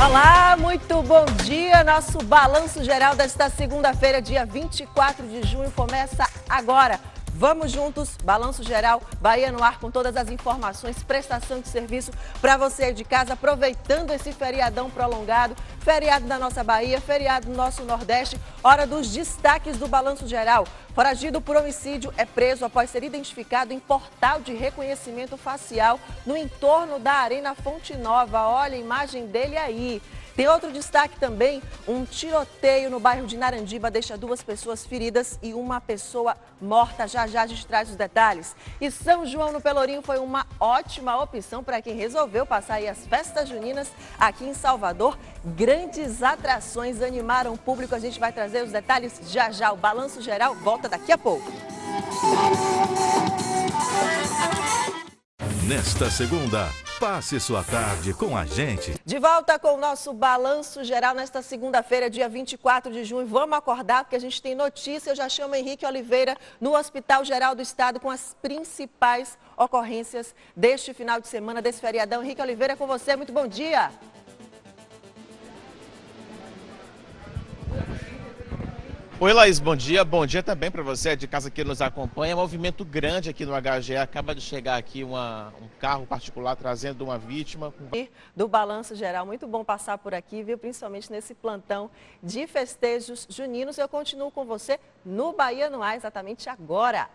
Olá, muito bom dia. Nosso balanço geral desta segunda-feira, dia 24 de junho, começa agora. Vamos juntos, balanço geral, Bahia no ar com todas as informações, prestação de serviço para você de casa, aproveitando esse feriadão prolongado, feriado da nossa Bahia, feriado do nosso Nordeste, hora dos destaques do balanço geral. Foragido por homicídio é preso após ser identificado em portal de reconhecimento facial no entorno da Arena Fonte Nova. Olha a imagem dele aí. Tem outro destaque também, um tiroteio no bairro de Narandiba deixa duas pessoas feridas e uma pessoa morta. Já já a gente traz os detalhes. E São João no Pelourinho foi uma ótima opção para quem resolveu passar as festas juninas aqui em Salvador. Grandes atrações animaram o público. A gente vai trazer os detalhes já já. O Balanço Geral volta daqui a pouco. Nesta segunda, passe sua tarde com a gente. De volta com o nosso balanço geral nesta segunda-feira, dia 24 de junho. Vamos acordar porque a gente tem notícia. Eu já chamo Henrique Oliveira no Hospital Geral do Estado com as principais ocorrências deste final de semana, desse feriadão. Henrique Oliveira, com você. Muito bom dia. Oi, Laís, bom dia. Bom dia também para você de casa que nos acompanha. Movimento grande aqui no HGE. Acaba de chegar aqui uma, um carro particular trazendo uma vítima. Do Balanço Geral. Muito bom passar por aqui, viu? Principalmente nesse plantão de festejos juninos. Eu continuo com você no Bahia no Ar exatamente agora.